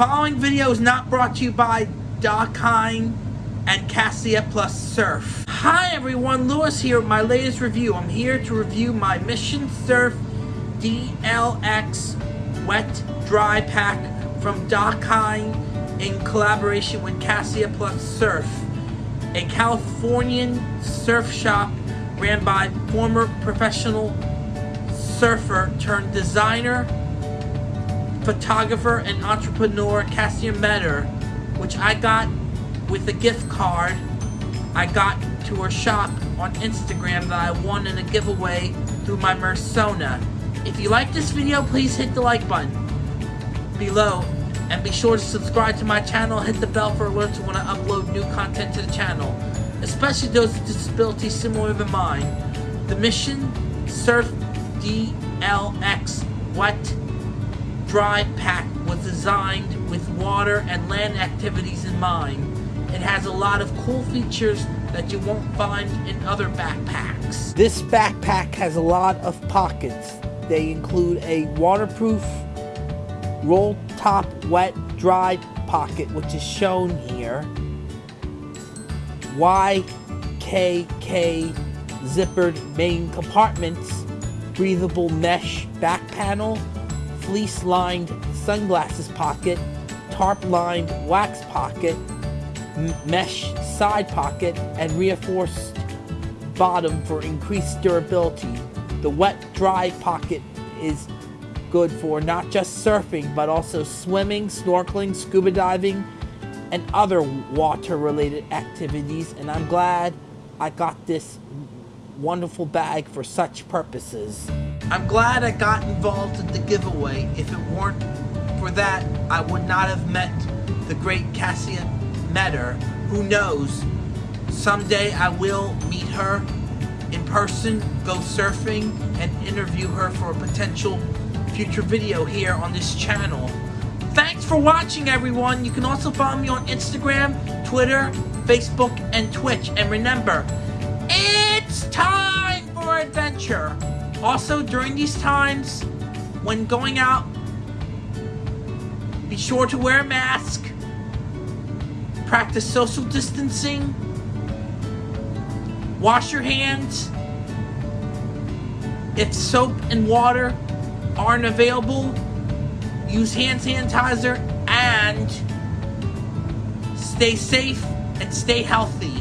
following video is not brought to you by Dakine and Kassia Plus Surf. Hi everyone, Lewis here with my latest review. I'm here to review my Mission Surf DLX Wet Dry Pack from Dakine in collaboration with Kassia Plus Surf, a Californian surf shop ran by former professional surfer turned designer, photographer, and entrepreneur Kassia Meador, which I got with a gift card I got to her shop on Instagram that I won in a giveaway through my Mersona. If you like this video, please hit the like button below and be sure to subscribe to my channel hit the bell for alerts when I upload new content to the channel, especially those with disabilities similar to mine. The Mission Surf DLX Wet Dry Pack was designed with water and land activities in mind. It has a lot of cool features that you won't find in other backpacks. This backpack has a lot of pockets. They include a waterproof roll top wet dry pocket which is shown here. YKK zippered main compartments, breathable mesh back panel, fleece lined sunglasses pocket, tarp lined wax pocket, mesh side pocket, and reinforced bottom for increased durability. The wet dry pocket is good for not just surfing, but also swimming, snorkeling, scuba diving, and other water related activities. And I'm glad I got this wonderful bag for such purposes. I'm glad I got involved in the giveaway. If it weren't for that, I would not have met the great Kassia Meador. Who knows? Someday I will meet her in person, go surfing, and interview her for a potential future video here on this channel. Thanks for watching, everyone. You can also follow me on Instagram, Twitter, Facebook, and Twitch. And remember, it's time for adventure. Also, during these times, when going out, be sure to wear a mask, practice social distancing, wash your hands. If soap and water aren't available, use hand sanitizer and stay safe and stay healthy.